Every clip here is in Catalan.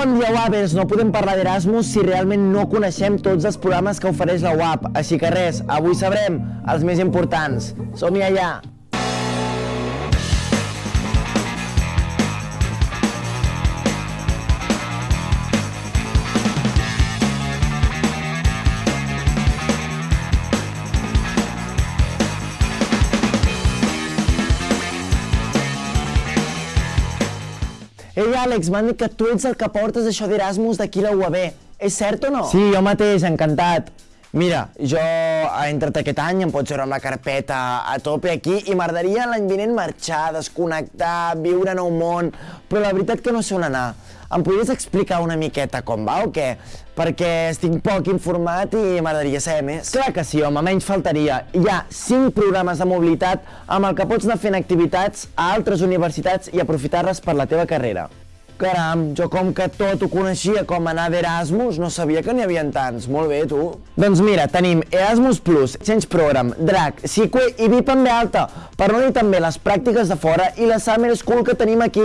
Bon dia, Wavers! No podem parlar d'Erasmus si realment no coneixem tots els programes que ofereix la UAP. Així que res, avui sabrem els més importants. Som-hi allà! Ei, Àlex, m'han dit que tu ets el que portes això d'Erasmus d'aquí a la UAB. És cert o no? Sí, jo mateix, encantat. Mira, jo he entrat aquest any, em pots veure amb la carpeta a tope aquí i m'agradaria l'any vinent marxar, desconnectar, viure nou món, però la veritat que no sé on anar. Em podries explicar una miqueta com va o què? Perquè estic poc informat i m'agradaria saber més. Clar que sí, home, menys faltaria. Hi ha 5 programes de mobilitat amb el que pots anar fent activitats a altres universitats i aprofitar-les per la teva carrera. Caram, jo com que tot ho coneixia com anar d'Erasmus, no sabia que n'hi havia tants. Molt bé, tu. Doncs mira, tenim Erasmus Plus, Change Program, DRAC, SICUE i VIP en alta, per no dir també les pràctiques de fora i la Summer School que tenim aquí.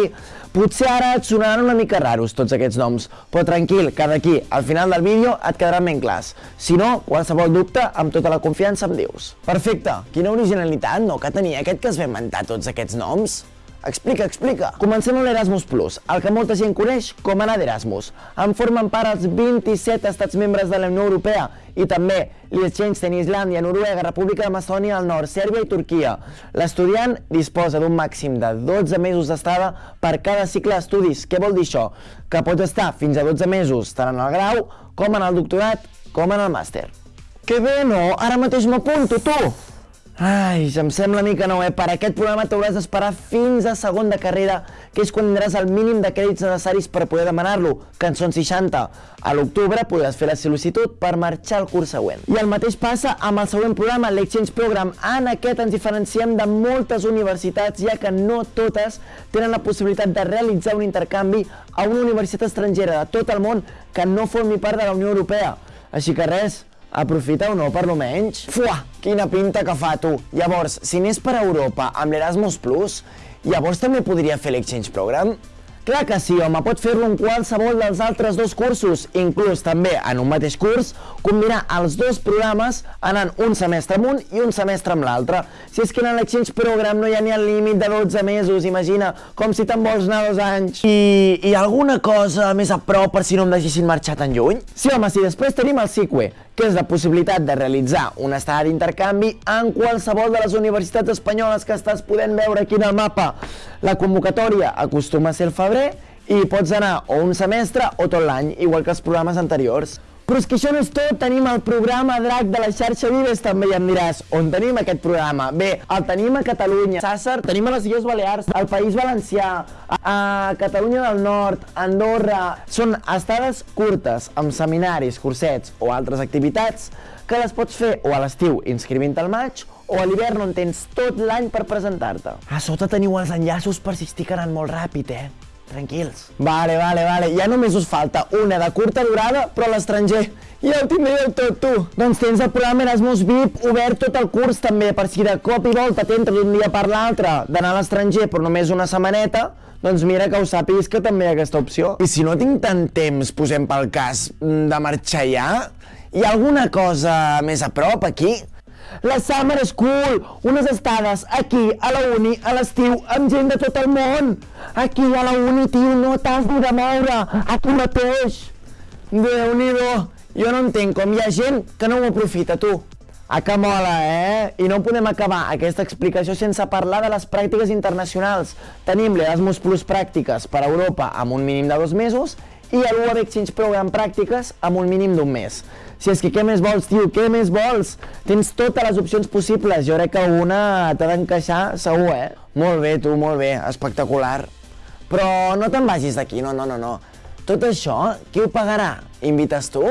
Potser ara et sonaran una mica raros tots aquests noms, però tranquil, que d'aquí al final del vídeo et quedaran ben clars. Si no, qualsevol dubte, amb tota la confiança em dius. Perfecte, quina originalitat, no, que tenia aquest que es va inventar tots aquests noms? Explica, explica. Comencem amb l'Erasmus Plus, el que molta gent coneix com anar d'Erasmus. En formen part els 27 estats membres de la Unió Europea i també Liechtenstein, Islàndia, Noruega, República de Macedònia del Nord, Sèrbia i Turquia. L'estudiant disposa d'un màxim de 12 mesos d'estada per cada cicle d'estudis. Què vol dir això? Que pots estar fins a 12 mesos tant en el grau, com en el doctorat, com en el màster. Que bé, no? Ara mateix m'apunto, tu! Ai, em sembla a mi que no, eh? Per aquest programa t'hauràs d'esperar fins a segon de carrera, que és quan tindràs el mínim de crèdits necessaris per poder demanar-lo, que en són 60. A l'octubre podràs fer la sol·licitud per marxar al curs següent. I el mateix passa amb el següent programa, l'Exchange Program. En aquest ens diferenciem de moltes universitats, ja que no totes tenen la possibilitat de realitzar un intercanvi a una universitat estrangera de tot el món que no formi part de la Unió Europea. Així que res, Aprofita o no, per lo menys? Fuà, quina pinta que fa, tu! Llavors, si anés per Europa amb l'Erasmus Plus, llavors també podria fer l'Exchange Program? Clar que sí, home, pot fer-lo en qualsevol dels altres dos cursos, inclús també en un mateix curs, combinar els dos programes anant un semestre amb un i un semestre amb l'altre. Si és que en l'Exchange Program no hi ha ni el límit de 12 mesos, imagina, com si te'n vols anar dos anys. I, I alguna cosa més a prop per si no em deixessin marxar tan lluny? Sí, home, sí, després tenim el SICUE, que és la possibilitat de realitzar una estada d'intercanvi en qualsevol de les universitats espanyoles que estàs podent veure aquí en el mapa. La convocatòria acostuma a ser el febrer i pots anar o un semestre o tot l'any, igual que els programes anteriors. Però és que això no és tot, tenim el programa DRAC de la xarxa Vives també, i em diràs, on tenim aquest programa? Bé, el tenim a Catalunya, Sàsser, tenim a les Illes Balears, al País Valencià, a Catalunya del Nord, Andorra... Són estades curtes, amb seminaris, cursets o altres activitats que les pots fer o a l'estiu inscrivint al maig o a l'hivern on tens tot l'any per presentar-te. A sota teniu els enllaços per si estic anant molt ràpid, eh? Tranquils. Vale, vale, vale. Ja només us falta una de curta durada, però a l'estranger. Ja ho tindré tot, tu. Doncs tens el programa Erasmus VIP obert tot el curs també, per si de cop i volta t'entra d'un dia per l'altre d'anar a l'estranger però només una setmaneta, doncs mira que ho sàpiguis que també hi ha aquesta opció. I si no tinc tant temps, posem pel cas, de marxar ja, hi ha alguna cosa més a prop aquí? La Summer School, unes estades aquí, a la uni, a l'estiu, amb gent de tot el món. Aquí a la uni, tio, no t'has de moure, aquí mateix. Déu-n'hi-do, jo no entenc com hi ha gent que no ho aprofita, tu. A que mola, eh? I no podem acabar aquesta explicació sense parlar de les pràctiques internacionals. Tenim l'Erasmus Plus Pràctiques per a Europa amb un mínim de dos mesos i l'UAB Exchange Program Pràctiques amb un mínim d'un mes. Si és que què més vols, tio, què més vols? Tens totes les opcions possibles, jo crec que alguna t'ha d'encaixar segur, eh? Molt bé, tu, molt bé, espectacular. Però no te'n vagis d'aquí, no, no, no, no. Tot això, qui ho pagarà? Invites tu?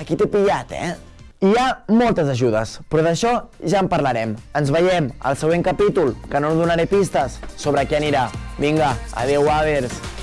Aquí t'he pillat, eh? Hi ha moltes ajudes, però d'això ja en parlarem. Ens veiem al següent capítol, que no us donaré pistes sobre què anirà. Vinga, adeu, Avers!